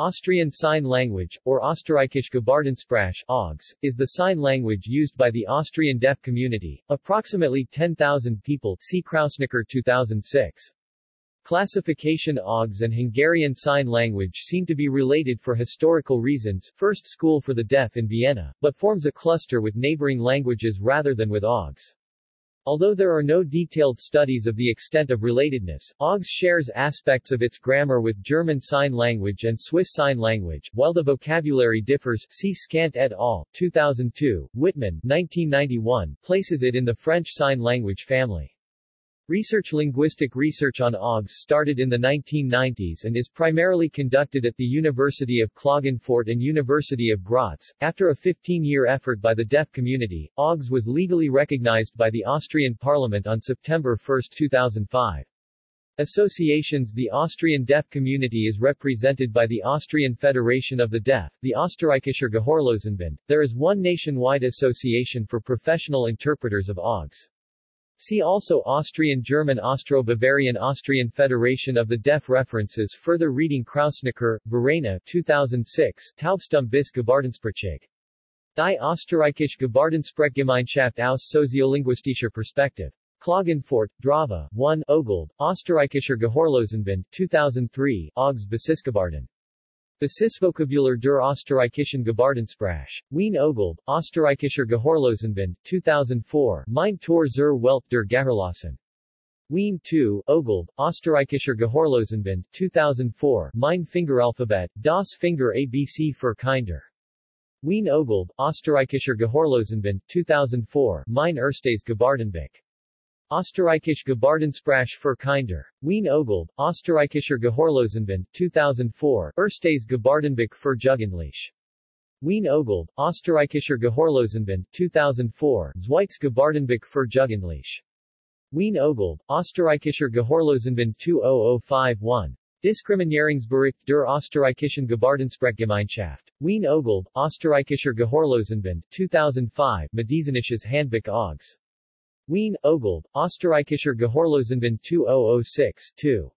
Austrian Sign Language, or Österreichische Gebärdensprache OGS, is the sign language used by the Austrian deaf community, approximately 10,000 people see Krausneker 2006. Classification OGS and Hungarian Sign Language seem to be related for historical reasons, first school for the deaf in Vienna, but forms a cluster with neighboring languages rather than with OGS. Although there are no detailed studies of the extent of relatedness, OGS shares aspects of its grammar with German Sign Language and Swiss Sign Language, while the vocabulary differs see Skant et al., 2002, Wittmann, 1991, places it in the French Sign Language family. Research Linguistic research on OGS started in the 1990s and is primarily conducted at the University of Klagenfurt and University of Graz. After a 15-year effort by the deaf community, OGS was legally recognized by the Austrian Parliament on September 1, 2005. Associations The Austrian deaf community is represented by the Austrian Federation of the Deaf, the Österreichischer Gehörlosenbund. There is one nationwide association for professional interpreters of OGS. See also Austrian German Austro-Bavarian Austrian Federation of the Deaf References Further reading Krausneker, Verena 2006 Taubstum bis Gebärdensprachig. Die Österreichische Gebärdensprechgemeinschaft aus soziolinguistischer Perspektive. Klagenfurt, Drava, 1 Ogold, Österreichischer Gehörlosenbund 2003 Augs Basisgebarden. Basisvokabular der Österreichischen Gebärdensprache. Wien Ogold, Österreichischer Gehörlosenbund, 2004 Mein Tor zur Welt der Gehörlosen. Wien 2, Ogold, Österreichischer Gehörlosenbund, 2004 Mein Fingeralphabet, das Finger ABC für Kinder. Wien Ogold, Österreichischer Gehörlosenbund, 2004 Mein erstes Gebärdenbuch. Österreichische Gebärdensprache für Kinder. Wien Ogold, Österreichischer Gehörlosenbund, 2004 Erstes Gebärdenbuch für Jugendliche. Wien Ogold, Österreichischer Gehörlosenbund, 2004 Zweites Gebärdenbuch für Jugendliche. Wien Ogold, Österreichischer Gehörlosenbund 20051. Diskriminierungsbericht der Österreichischen Gebärdensprechgemeinschaft. Wien Ogold, Österreichischer Gehörlosenbund, 2005 Medizinisches Handbuch Augs. Wien, Ogold, Österreichischer Gehörlosenbund 2006 2.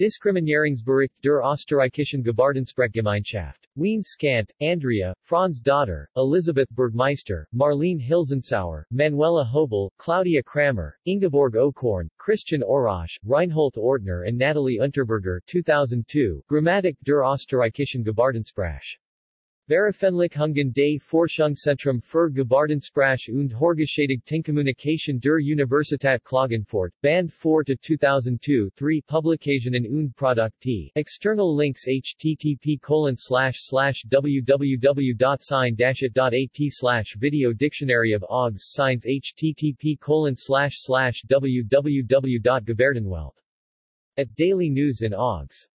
Diskriminierungsbericht der Österreichischen Gebärdensprechgemeinschaft. Wien Skant, Andrea, Franz Dotter, Elisabeth Bergmeister, Marlene Hilzensauer, Manuela Hobel, Claudia Kramer, Ingeborg Okorn, Christian Orasche, Reinhold Ortner and Natalie Unterberger 2002, Grammatik der Österreichischen Gebärdensprache. Veröffentlichungen des Forschungszentrum für Gebärdensprache und Hörgeschädigtenkommunikation der Universität Klagenfurt, Band 4 to 2002 3 Publikationen und Produkte. External links http www.sign-it.at Video Dictionary of OGS Signs http www.gebärdenwelt. At Daily News in OGS